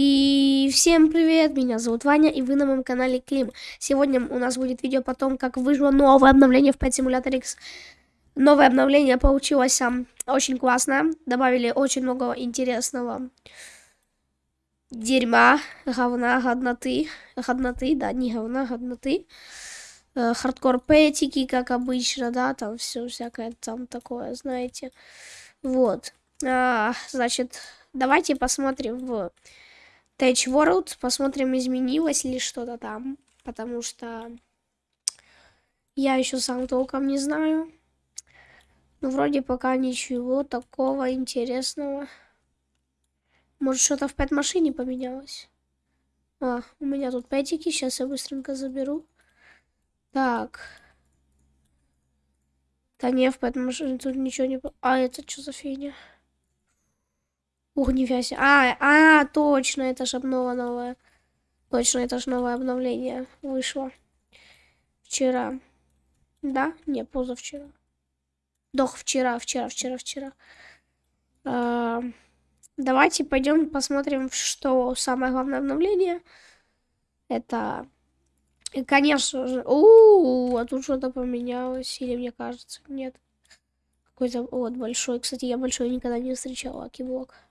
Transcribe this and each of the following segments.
И всем привет, меня зовут Ваня, и вы на моем канале Клим. Сегодня у нас будет видео о том, как вышло новое обновление в Pet Simulator X. Новое обновление получилось а, очень классно, добавили очень много интересного дерьма, говна, годноты, годноты, да, не говна, годноты. Э, хардкор пэтики, как обычно, да, там все всякое там такое, знаете. Вот. А, значит, давайте посмотрим в Tech World, посмотрим, изменилось ли что-то там, потому что я еще сам толком не знаю. Ну, вроде пока ничего такого интересного. Может, что-то в пэт-машине поменялось? А, у меня тут пэтики, сейчас я быстренько заберу. Так. Да не, в пэт-машине тут ничего не... А, это что за фигня? Ух, себе. А, а, точно, это же обнова новая. Точно, это же новое обновление вышло. Вчера. Да? Не, позавчера. Дох, вчера, вчера, вчера, вчера. А, давайте пойдем посмотрим, что самое главное обновление. Это, конечно же... У, -у, -у а тут что-то поменялось. Или мне кажется, нет. Какой-то вот большой. Кстати, я большой никогда не встречал, Акиблок.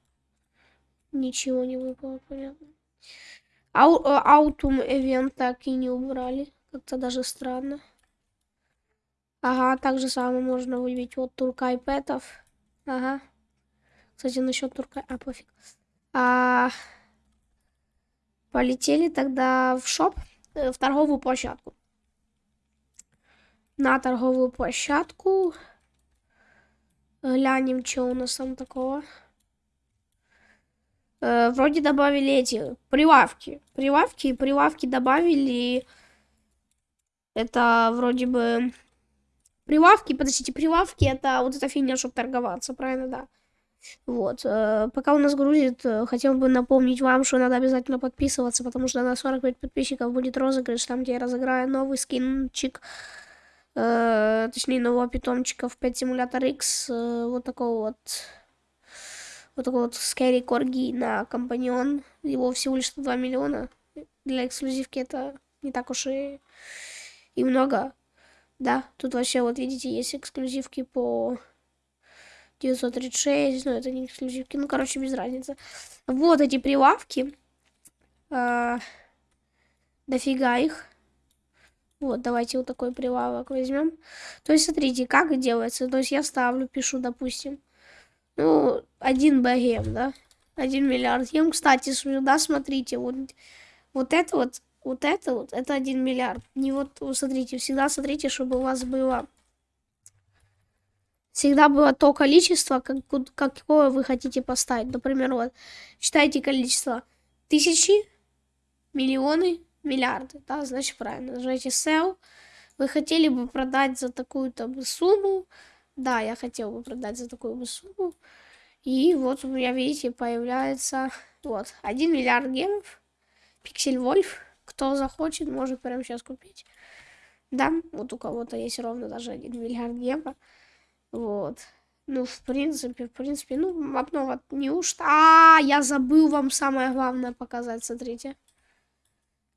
Ничего не выпало, понятно. Э, Аутум эвент так и не убрали. Как-то даже странно. Ага, так же самое можно выявить. Вот турка и пэтов. Ага. Кстати, насчет турка... А, пофиг. А... Полетели тогда в шоп, э, в торговую площадку. На торговую площадку. Глянем, что у нас там такого. Э, вроде добавили эти прилавки. Прилавки, прилавки добавили. Это вроде бы... Прилавки, подождите, прилавки это вот эта фигня, чтобы торговаться, правильно, да. Вот, э, пока у нас грузит, э, хотел бы напомнить вам, что надо обязательно подписываться, потому что на 45 подписчиков будет розыгрыш, там, где я разыграю новый скинчик, э, точнее, нового питомчика в 5 Simulator X, э, вот такого вот вот такой вот Scary Corgi на компаньон. Его всего лишь 2 миллиона. Для эксклюзивки это не так уж и, и много. Да, тут вообще, вот видите, есть эксклюзивки по 936, но это не эксклюзивки, ну, короче, без разницы. Вот эти прилавки. А, дофига их. Вот, давайте вот такой прилавок возьмем. То есть, смотрите, как делается. То есть, я ставлю, пишу, допустим, ну, один богем, да? Один миллиард ем. Кстати, сюда смотрите, вот, вот это вот, вот это вот, это один миллиард. Не вот, вот смотрите, всегда смотрите, чтобы у вас было... Всегда было то количество, как, какое вы хотите поставить. Например, вот, считайте количество тысячи, миллионы, миллиарды. Да, значит, правильно. Нажимаете sell. Вы хотели бы продать за такую-то сумму, да, я хотел бы продать за такую сумму. И вот у меня, видите, появляется вот 1 миллиард гемов. Пиксель Вольф. Кто захочет, может прямо сейчас купить. Да, вот у кого-то есть ровно даже 1 миллиард гема. Вот. Ну, в принципе, в принципе, ну, обнова неужто... А, я забыл вам самое главное показать, смотрите.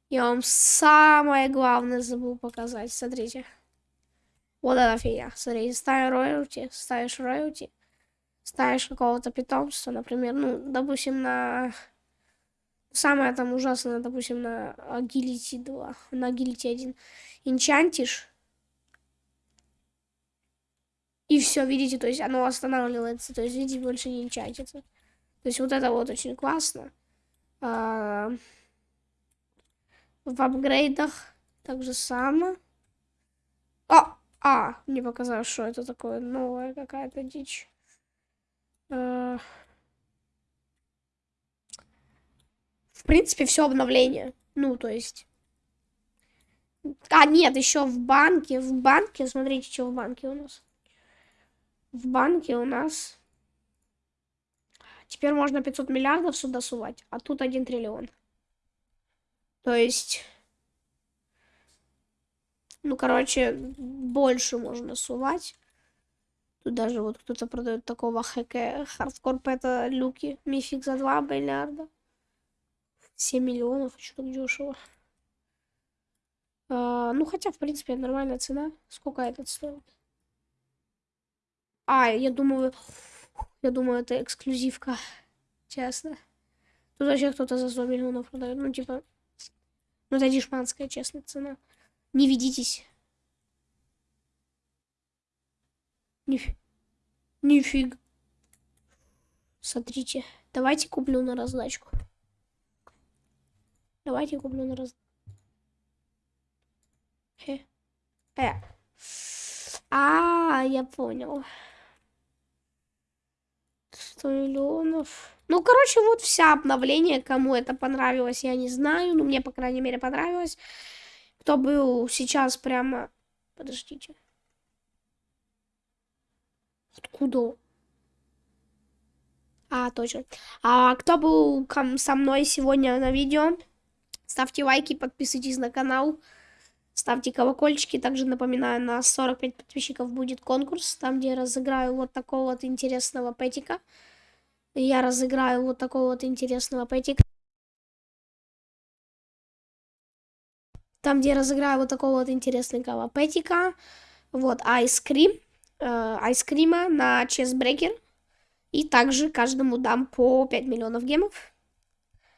Я вам самое главное забыл показать, смотрите. Вот эта фигня. Смотри, ставишь роялти, ставишь роялти, ставишь какого-то питомца, например, ну, допустим, на... Самое там ужасное, допустим, на агилити 2, на агилити 1. Инчантишь. И все, видите, то есть оно останавливается, то есть, видите, больше не инчантится. То есть вот это вот очень классно. А... В апгрейдах так же само. О! А, мне показалось, что это такое новая какая-то дичь. Э, в принципе, все обновление. Ну, то есть... А, нет, еще в банке. В банке, смотрите, что в банке у нас. В банке у нас... Теперь можно 500 миллиардов сюда сувать, а тут 1 триллион. То есть... Ну, короче, больше можно сувать. Тут даже вот кто-то продает такого хэка хардкор пэта люки. Мифик за 2 миллиарда. 7 миллионов, а что так дешево? А, ну, хотя, в принципе, нормальная цена. Сколько этот стоит? А, я думаю... Я думаю, это эксклюзивка. Честно. Тут вообще кто-то за 100 миллионов продает. Ну, типа... Ну, это дешманская, честная цена. Не ведитесь. Ниф... Нифиг. Смотрите. Давайте куплю на раздачку. Давайте куплю на раздачку. Э. А, я понял. 100 миллионов. Ну, короче, вот вся обновление. Кому это понравилось, я не знаю. Ну, мне, по крайней мере, понравилось. Кто был сейчас прямо... Подождите. Откуда? А, точно. А кто был со мной сегодня на видео, ставьте лайки, подписывайтесь на канал, ставьте колокольчики. Также напоминаю, на 45 подписчиков будет конкурс, там, где я разыграю вот такого вот интересного пэтика. Я разыграю вот такого вот интересного пэтика. Там, где я разыграю вот такого вот интересного пэтика. Вот, айскрим. Э, айскрима на чесбрекер. И также каждому дам по 5 миллионов гемов.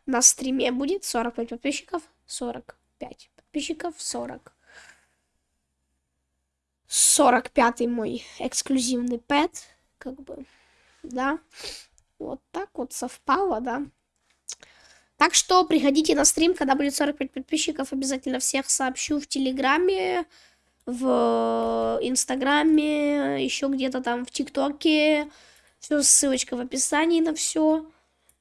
На стриме будет 45 подписчиков. 45 подписчиков. 40. 45 мой эксклюзивный пэт. Как бы, да. Вот так вот совпало, да. Так что приходите на стрим, когда будет 45 подписчиков. Обязательно всех сообщу в Телеграме, в Инстаграме, еще где-то там в ТикТоке. Все, ссылочка в описании на все.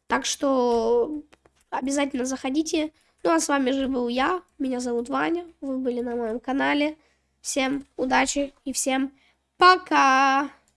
Так что обязательно заходите. Ну а с вами же был я. Меня зовут Ваня. Вы были на моем канале. Всем удачи и всем пока!